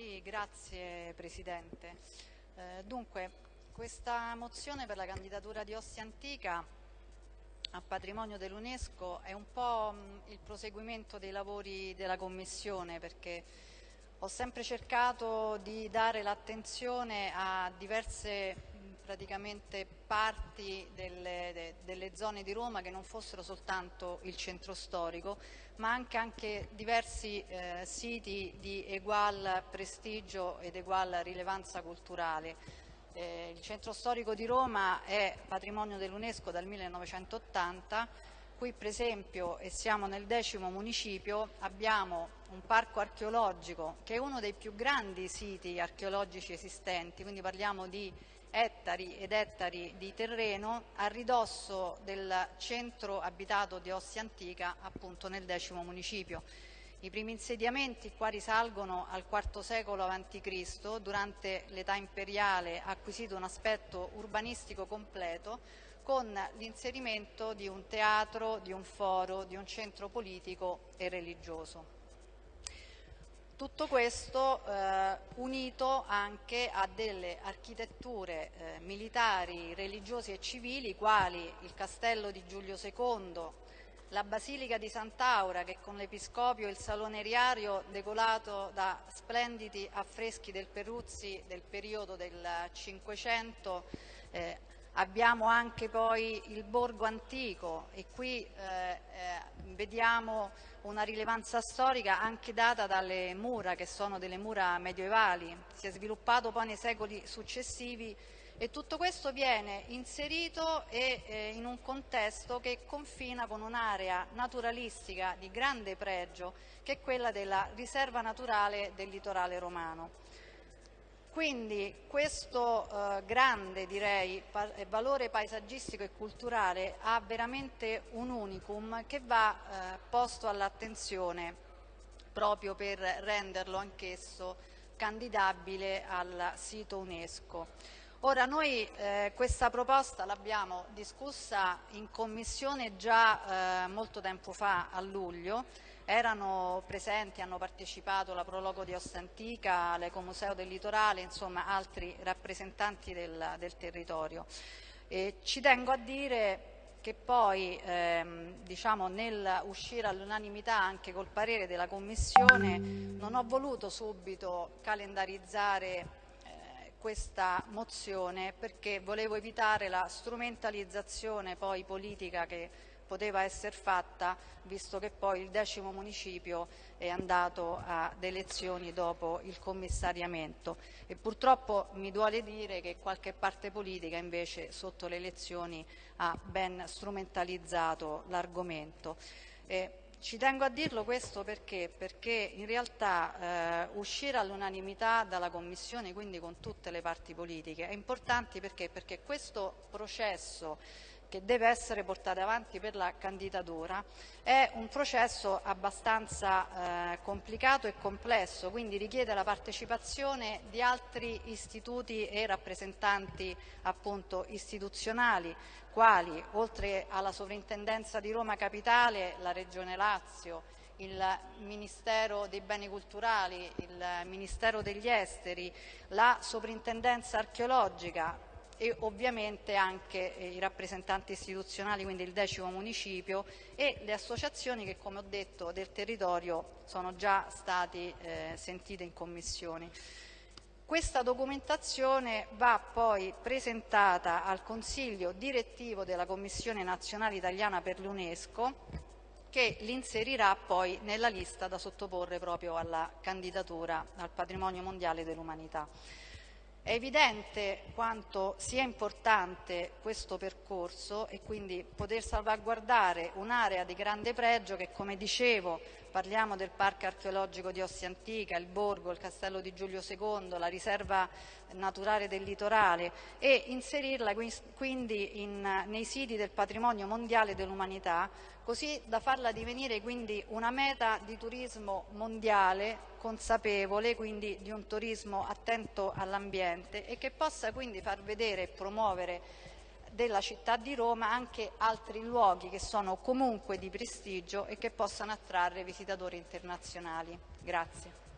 Sì, grazie Presidente. Eh, dunque, questa mozione per la candidatura di Ostia Antica a patrimonio dell'UNESCO è un po' il proseguimento dei lavori della Commissione perché ho sempre cercato di dare l'attenzione a diverse praticamente parti delle, de, delle, zone di Roma che non fossero soltanto il centro storico, ma anche, anche diversi eh, siti di egual prestigio ed egual rilevanza culturale. Eh, il centro storico di Roma è patrimonio dell'UNESCO dal 1980, qui per esempio, e siamo nel decimo municipio, abbiamo un parco archeologico che è uno dei più grandi siti archeologici esistenti, quindi parliamo di ettari ed ettari di terreno a ridosso del centro abitato di Ostia Antica, appunto nel decimo municipio. I primi insediamenti qua risalgono al IV secolo a.C., durante l'età imperiale ha acquisito un aspetto urbanistico completo con l'inserimento di un teatro, di un foro, di un centro politico e religioso. Tutto questo eh, unito anche a delle architetture eh, militari, religiose e civili quali il castello di Giulio II, la Basilica di Sant'Aura che con l'Episcopio e il Salone Riario decorato da splendidi affreschi del Peruzzi del periodo del Cinquecento eh, Abbiamo anche poi il borgo antico e qui eh, eh, vediamo una rilevanza storica anche data dalle mura che sono delle mura medievali. Si è sviluppato poi nei secoli successivi e tutto questo viene inserito e, eh, in un contesto che confina con un'area naturalistica di grande pregio che è quella della riserva naturale del litorale romano. Quindi questo eh, grande direi, pa eh, valore paesaggistico e culturale ha veramente un unicum che va eh, posto all'attenzione proprio per renderlo anch'esso candidabile al sito UNESCO. Ora noi eh, questa proposta l'abbiamo discussa in commissione già eh, molto tempo fa, a luglio, erano presenti, hanno partecipato la Prologo di Ostantica, l'Ecomuseo del Litorale, insomma altri rappresentanti del, del territorio. E ci tengo a dire che poi ehm, diciamo, nel uscire all'unanimità anche col parere della Commissione non ho voluto subito calendarizzare questa mozione perché volevo evitare la strumentalizzazione poi politica che poteva essere fatta visto che poi il decimo municipio è andato ad elezioni dopo il commissariamento e purtroppo mi duole dire che qualche parte politica invece sotto le elezioni ha ben strumentalizzato l'argomento. Eh, ci tengo a dirlo questo perché, perché in realtà eh, uscire all'unanimità dalla Commissione, quindi con tutte le parti politiche, è importante perché, perché questo processo che deve essere portata avanti per la candidatura è un processo abbastanza eh, complicato e complesso, quindi richiede la partecipazione di altri istituti e rappresentanti appunto, istituzionali, quali oltre alla Sovrintendenza di Roma Capitale, la Regione Lazio, il Ministero dei Beni Culturali, il Ministero degli Esteri, la Sovrintendenza Archeologica, e ovviamente anche eh, i rappresentanti istituzionali, quindi il decimo municipio e le associazioni che come ho detto del territorio sono già stati eh, sentite in commissione. Questa documentazione va poi presentata al Consiglio direttivo della Commissione nazionale italiana per l'UNESCO che l'inserirà poi nella lista da sottoporre proprio alla candidatura al patrimonio mondiale dell'umanità. È evidente quanto sia importante questo percorso e quindi poter salvaguardare un'area di grande pregio che, come dicevo, parliamo del Parco archeologico di Ostia Antica, il Borgo, il Castello di Giulio II, la riserva naturale del litorale e inserirla quindi in, nei siti del patrimonio mondiale dell'umanità così da farla divenire quindi una meta di turismo mondiale consapevole, quindi di un turismo attento all'ambiente e che possa quindi far vedere e promuovere della città di Roma anche altri luoghi che sono comunque di prestigio e che possano attrarre visitatori internazionali. Grazie.